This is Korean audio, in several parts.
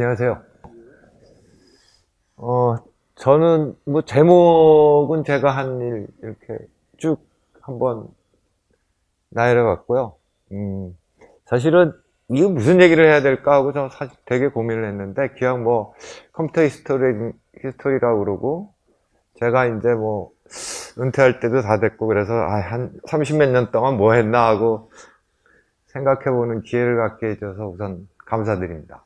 안녕하세요. 어, 저는 뭐 제목은 제가 한 일 이렇게 쭉 한번 나열해 봤고요. 음, 사실은 이거 무슨 얘기를 해야 될까 하고 저 사실 되게 고민을 했는데 그냥 뭐 컴퓨터 history, history라고 그러고 제가 이제 뭐 은퇴할 때도 다 됐고 그래서 아, 한 30몇 년 동안 뭐 했나 하고 생각해 보는 기회를 갖게 해줘서 우선 감사드립니다.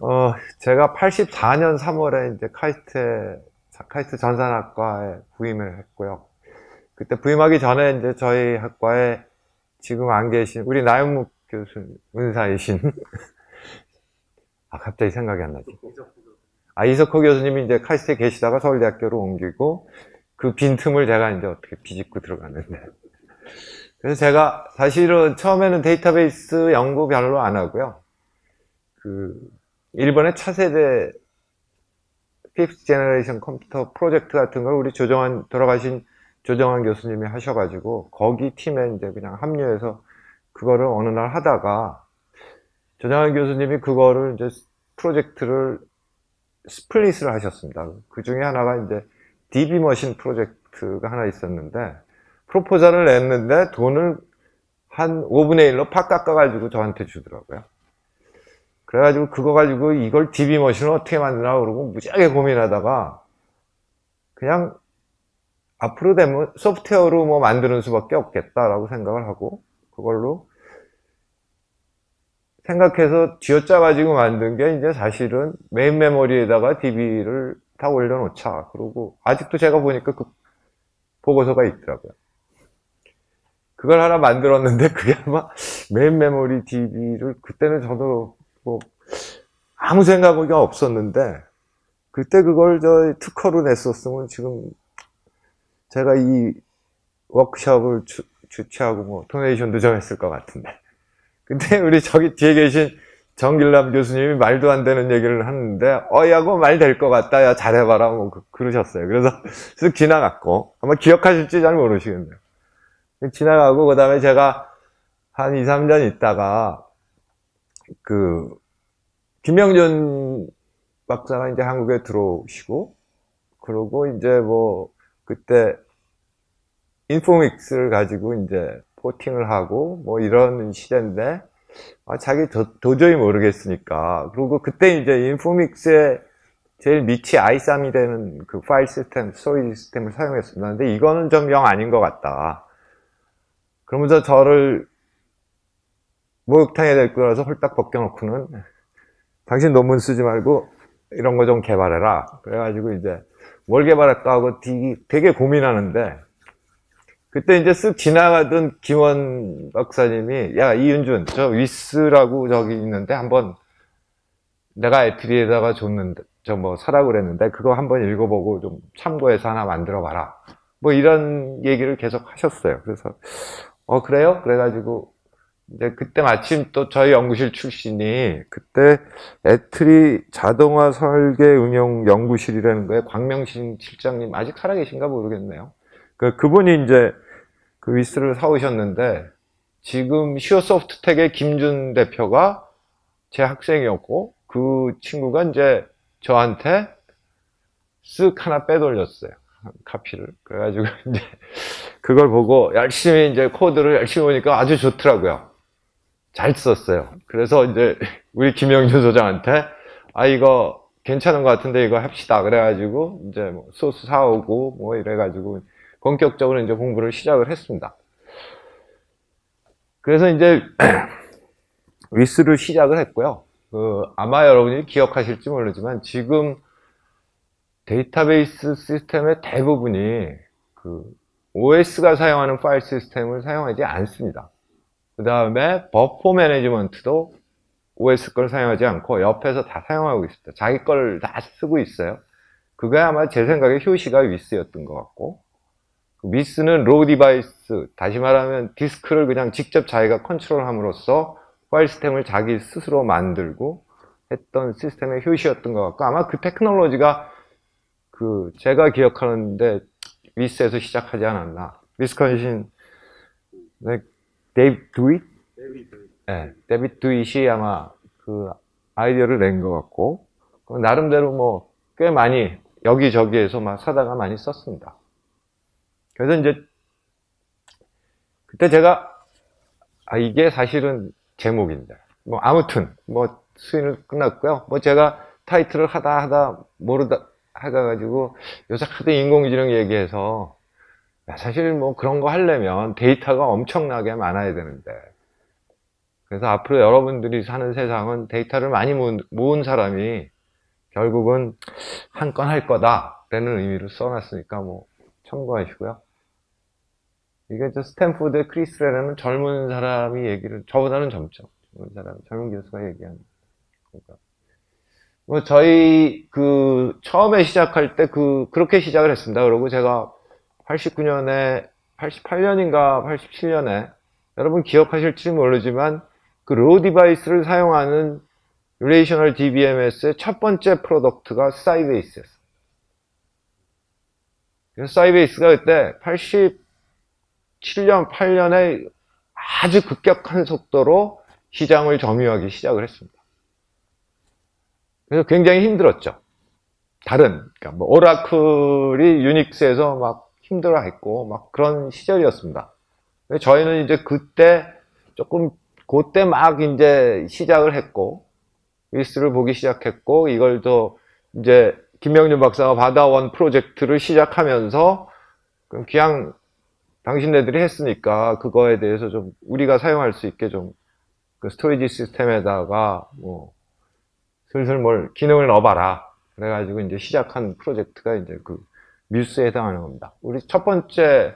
어, 제가 84년 3월에 이제 카이스트, 카이스트 전산학과에 부임을 했고요. 그때 부임하기 전에 이제 저희 학과에 지금 안 계신 우리 나영묵 교수 은사이신 아 갑자기 생각이 안 나지. 아 이석호 교수님이 이제 카이스트에 계시다가 서울대학교로 옮기고 그 빈틈을 제가 이제 어떻게 비집고 들어갔는데 그래서 제가 사실은 처음에는 데이터베이스 연구 별로 안 하고요. 그 일본의 차세대 fifth generation computer project 같은 걸 우리 조정완 돌아가신 조정완 교수님이 하셔가지고 거기 팀에 이제 그냥 합류해서 그거를 어느 날 하다가 조정완 교수님이 그거를 이제 프로젝트를 스플릿을 하셨습니다. 그 중에 하나가 이제 DB 머신 프로젝트가 하나 있었는데 프로포절을 냈는데 돈을 한 5분의 1로 팍 깎아가지고 저한테 주더라고요. 그래가지고 그거 가지고 이걸 DB 머신을 어떻게 만드나 그러고 무지하게 고민하다가 그냥 앞으로 되면 소프트웨어로 뭐 만드는 수밖에 없겠다라고 생각을 하고 그걸로 생각해서 쥐어짜 가지고 만든 게 이제 사실은 main memory에다가 DB를 다 올려놓자 그러고 아직도 제가 보니까 그 보고서가 있더라고요. 그걸 하나 만들었는데 그게 아마 main memory DB를 그때는 저도 뭐 아무 생각이 없었는데 그때 그걸 저 특허로 냈었으면 지금 제가 이 워크숍을 주, 주최하고 뭐 도네이션도 좀 했을 것 같은데. 근데 우리 저기 뒤에 계신 정길남 교수님이 말도 안 되는 얘기를 하는데 어야고 말 될 것 같다 야 잘해봐라 뭐 그, 러셨어요. 그래서 쓱 지나갔고 아마 기억하실지 잘 모르시겠네요. 지나가고 그 다음에 제가 한 2, 3년 있다가 그 김명준 박사가 이제 한국에 들어오시고 그러고 이제 뭐 그때 인포믹스를 가지고 이제 포팅을 하고 뭐 이런 시대인데 아, 자기 도, 저히 모르겠으니까 그리고 그때 이제 인포믹스의 제일 밑이 i3이 되는 그 파일 시스템, 스토리 시스템을 사용했습니다. 근데 이거는 좀 영 아닌 것 같다. 그러면서 저를 목욕탕에 될 거라서 홀딱 벗겨놓고는 당신 논문 쓰지 말고 이런 거 좀 개발해라. 그래가지고 이제 뭘 개발할까 하고 되게 고민하는데 그때 이제 쓱 지나가던 김원 박사님이 야 이윤준 저 위스라고 저기 있는데 한번 내가 애트리에다가 줬는데 저 뭐 사라고 그랬는데 그거 한번 읽어보고 좀 참고해서 하나 만들어 봐라 뭐 이런 얘기를 계속 하셨어요 그래서 어 그래요? 그래가지고 이제 그때 마침 또 저희 연구실 출신이 그때 ETRI 자동화 설계 응용 연구실이라는 거에 광명신 실장님 아직 살아계신가 모르겠네요. 그 그분이 이제 그 WiSS를 사오셨는데 지금 시어소프트텍의 김준 대표가 제 학생이었고 그 친구가 이제 저한테 쓱 하나 빼돌렸어요. 카피를. 그래가지고 이제 그걸 보고 열심히 이제 코드를 열심히 보니까 아주 좋더라고요. 잘 썼어요. 그래서 이제 우리 김영준 소장한테 아 이거 괜찮은 것 같은데 이거 합시다. 그래가지고 이제 뭐 소스 사오고 뭐 이래가지고 본격적으로 이제 공부를 시작을 했습니다. 그래서 이제 위스를 시작을 했고요. 그 아마 여러분이 기억하실지 모르지만 지금 데이터베이스 시스템의 대부분이 그 OS가 사용하는 파일 시스템을 사용하지 않습니다. 그 다음에 buffer management도 OS 걸 사용하지 않고 옆에서 다 사용하고 있습니다. 자기 걸 다 쓰고 있어요. 그게 아마 제 생각에 효시가 WiSS였던 것 같고 그 WiSS는 raw device 다시 말하면 디스크를 그냥 직접 자기가 컨트롤함으로써 파일 시스템을 자기 스스로 만들고 했던 시스템의 효시였던 것 같고 아마 그 테크놀로지가 그 제가 기억하는데 WiSS에서 시작하지 않았나 위스컨신 네, 데이비 드윗. 네, 데이비 드윗이 아마 그 아이디어를 낸 것 같고 나름대로 뭐 꽤 많이 여기저기에서 막 사다가 많이 썼습니다. 그래서 이제 그때 제가 아 이게 사실은 제목인데 뭐 아무튼 뭐 수인을 끝났고요. 뭐 제가 타이틀을 하다 하다 모르다 하다 가지고 요새 하도 인공지능 얘기해서 사실 뭐 그런 거 하려면 데이터가 엄청나게 많아야 되는데 그래서 앞으로 여러분들이 사는 세상은 데이터를 많이 모은, 사람이 결국은 한 건 할 거다 라는 의미로 써놨으니까 뭐 참고하시고요. 이게 저 스탠포드의 크리스 레라는 젊은 사람이 얘기를 저보다는 젊죠. 젊은 사람, 젊은 교수가 얘기하는 거니까. 뭐 저희 그 처음에 시작할 때 그 그렇게 시작을 했습니다. 그리고 제가 89년에 88년인가 87년에 여러분 기억하실지 모르지만 그 raw device를 사용하는 relational DBMS의 첫 번째 product가 사이베이스였어요. 사이베이스가 그때 87년, 8년에 아주 급격한 속도로 시장을 점유하기 시작을 했습니다. 그래서 굉장히 힘들었죠. 다른, 그러니까 뭐 오라클이 유닉스에서 막 힘들어 했고, 막 그런 시절이었습니다. 저희는 이제 그때 조금, 그때 막 이제 시작을 했고, 리스를 보기 시작했고, 이걸 또 이제 김명준 박사가 받아온 프로젝트를 시작하면서, 그냥 당신네들이 했으니까 그거에 대해서 좀 우리가 사용할 수 있게 좀 그 storage system에다가 뭐 슬슬 뭘 기능을 넣어봐라. 그래가지고 이제 시작한 프로젝트가 이제 그 뮤스에 해당하는 겁니다. 우리 첫 번째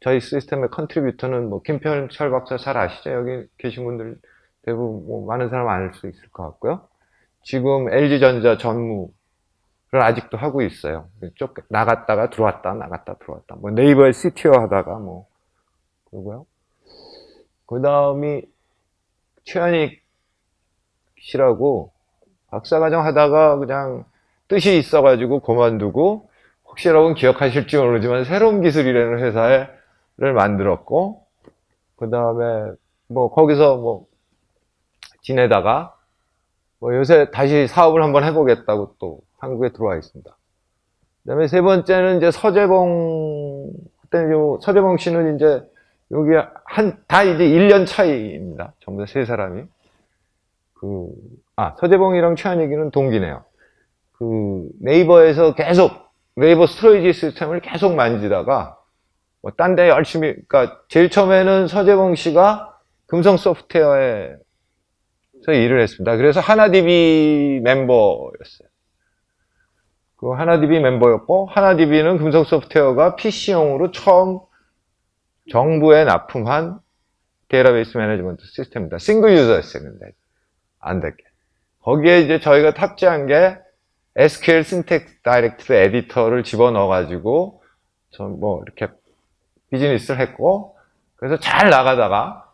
저희 시스템의 contributor는 뭐 김편철 박사 잘 아시죠? 여기 계신 분들 대부분 뭐 많은 사람 알 수 있을 것 같고요. 지금 LG전자 전무를 아직도 하고 있어요. 쪽 나갔다가 들어왔다 나갔다 들어왔다. 뭐 네이버에 CTO 하다가 뭐 그러고요. 그 다음이 최현익 씨라고 박사과정 하다가 그냥 뜻이 있어가지고 그만두고 혹시 여러분 기억하실지 모르지만 새로운 기술이라는 회사를 만들었고 그 다음에 뭐 거기서 뭐 지내다가 뭐 요새 다시 사업을 한번 해보겠다고 또 한국에 들어와 있습니다. 그 다음에 세 번째는 이제 서재봉 그때 서재봉 씨는 이제 여기 한 다 이제 1년 차이입니다. 전부 다 세 사람이. 그, 아, 서재봉이랑 최한익이는 동기네요. 그, 네이버에서 계속, 네이버 storage system을 계속 만지다가, 뭐, 딴 데 열심히, 그니까, 제일 처음에는 서재봉 씨가 금성 소프트웨어에서 일을 했습니다. 그래서 하나DB 멤버였어요. 그 하나DB 멤버였고, 하나DB는 금성 소프트웨어가 PC용으로 처음 정부에 납품한 database management system입니다. single user였어요, 근데. 안 될게. 거기에 이제 저희가 탑재한 게 SQL syntax directed editor를 집어넣어가지고, 전 뭐, 이렇게 비즈니스를 했고, 그래서 잘 나가다가,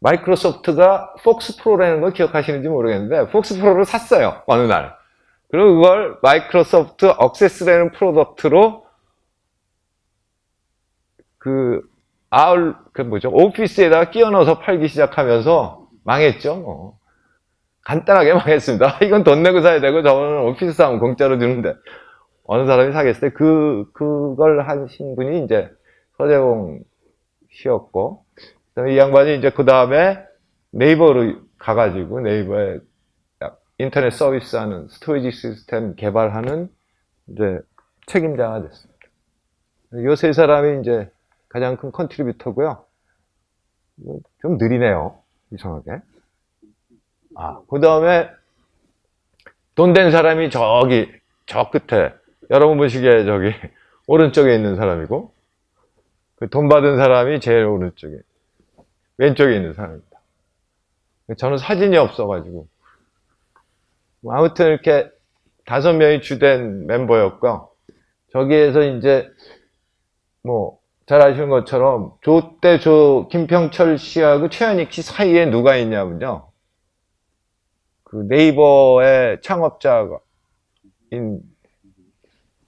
마이크로소프트가 폭스 프로라는 걸 기억하시는지 모르겠는데, 폭스 프로를 샀어요, 어느 날. 그리고 그걸 마이크로소프트 Access라는 product로 그 아울 그 뭐죠 오피스에다가 끼워 넣어서 팔기 시작하면서 망했죠 뭐. 간단하게 망했습니다 이건 돈 내고 사야 되고 저거는 오피스 사면 공짜로 주는데 어느 사람이 사겠어요 그 그걸 하신 분이 이제 서재봉 씨였고 이 양반이 이제 그 다음에 네이버로 가가지고 네이버에 인터넷 서비스하는 storage 시스템 개발하는 이제 책임자가 됐습니다. 요 세 사람이 이제 가장 큰 contributor고요. 좀 느리네요. 이상하게. 아, 그 다음에 돈 된 사람이 저기 저 끝에 여러분 보시기에 저기 오른쪽에 있는 사람이고 그 돈 받은 사람이 제일 오른쪽에 왼쪽에 있는 사람입니다. 저는 사진이 없어가지고 뭐 아무튼 이렇게 다섯 명이 주된 멤버였고 저기에서 이제 뭐 잘 아시는 것처럼 조 때 조 김평철 씨하고 최현익 씨 사이에 누가 있냐면요. 그 네이버의 창업자인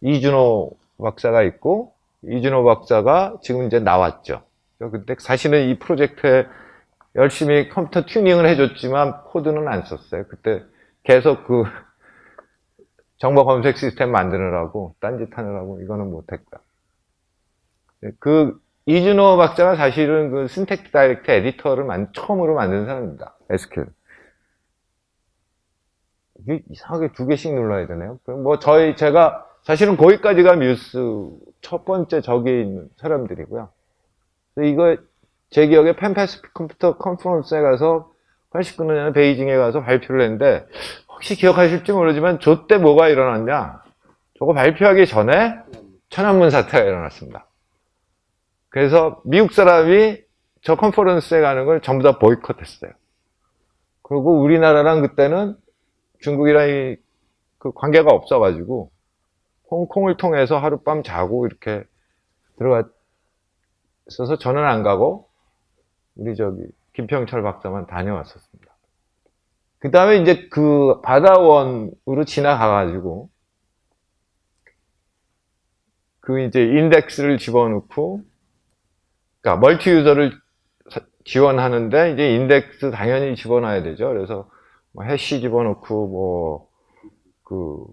이준호 박사가 있고 이준호 박사가 지금 이제 나왔죠. 근데 사실은 이 프로젝트에 열심히 컴퓨터 튜닝을 해줬지만 코드는 안 썼어요. 그때 계속 그 정보 검색 시스템 만드느라고 딴짓 하느라고 이거는 못했고요. 그 이준호 박사가 사실은 그 syntax directed editor를 만, 처음으로 만든 사람입니다. SQL. 이게 이상하게 두 개씩 눌러야 되네요. 뭐 저희 제가 사실은 거기까지가 뮤스 첫 번째 저기에 있는 사람들이고요. 이거 제 기억에 펜패스픽 컴퓨터 컨퍼런스에 가서 89년에 베이징에 가서 발표를 했는데 혹시 기억하실지 모르지만 저 때 뭐가 일어났냐? 저거 발표하기 전에 천안문 사태가 일어났습니다. 그래서 미국 사람이 저 컨퍼런스에 가는 걸 전부 다 보이콧했어요. 그리고 우리나라랑 그때는 중국이랑 그 관계가 없어가지고 홍콩을 통해서 하룻밤 자고 이렇게 들어갔어서 저는 안 가고 우리 저기 김평철 박사만 다녀왔었습니다. 그 다음에 이제 그 바다원으로 지나가가지고 그 이제 인덱스를 집어넣고 그러니까 multi user를 지원하는데 이제 인덱스 당연히 집어넣어야 되죠. 그래서 뭐 hash 집어넣고 뭐그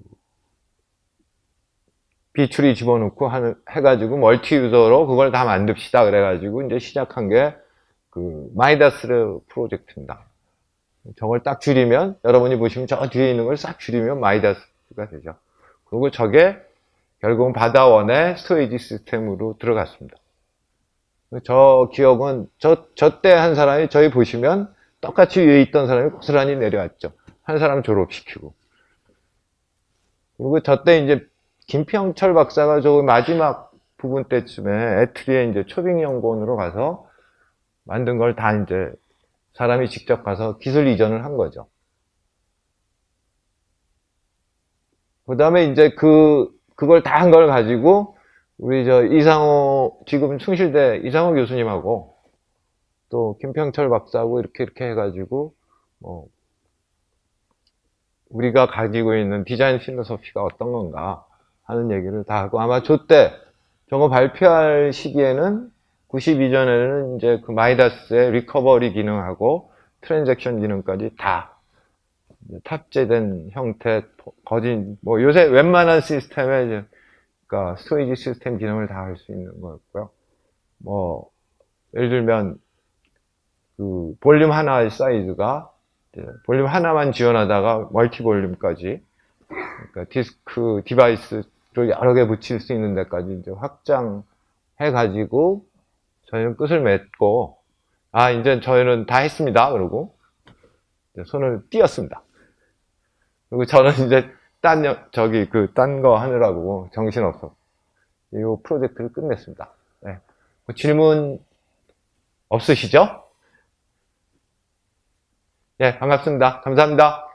B-tree 집어넣고 하는, 해가지고 multi user로 그걸 다 만듭시다. 그래가지고 이제 시작한 게 그 MiDAS 프로젝트입니다. 저걸 딱 줄이면 여러분이 보시면 저 뒤에 있는 걸 싹 줄이면 MiDAS가 되죠. 그리고 저게 결국은 바다원의 storage 시스템으로 들어갔습니다. 저 기억은 저 저 때 한 사람이 저희 보시면 똑같이 위에 있던 사람이 고스란히 내려왔죠. 한 사람 졸업시키고. 그리고 저때 이제 김평철 박사가 저 마지막 부분 때쯤에 ETRI에 이제 초빙 연구원으로 가서 만든 걸 다 이제 사람이 직접 가서 기술 이전을 한 거죠. 그 다음에 이제 그, 그걸 다 한 걸 가지고 우리 저 이상호, 지금 숭실대 이상호 교수님하고 또 김평철 박사하고 이렇게 이렇게 해가지고 뭐 우리가 가지고 있는 디자인 philosophy가 어떤 건가 하는 얘기를 다 하고 아마 저때 저거 발표할 시기에는 92전에는 이제 그 MiDAS의 recovery 기능하고 transaction 기능까지 다 탑재된 형태 거진 뭐 요새 웬만한 시스템에 이제 그러니까 storage 시스템 기능을 다 할 수 있는 거였고요. 뭐 예를 들면 그 볼륨 하나의 사이즈가 볼륨 하나만 지원하다가 multi 볼륨까지 그러니까 디스크 device 를 여러 개 붙일 수 있는 데까지 이제 확장해 가지고 저희는 끝을 맺고 아 이제 저희는 다 했습니다 그러고 손을 띄었습니다 그리고 저는 이제 딴 저기 그 딴 거 하느라고 정신없어 이 프로젝트를 끝냈습니다 네. 뭐 질문 없으시죠? 예, 네, 반갑습니다. 감사합니다.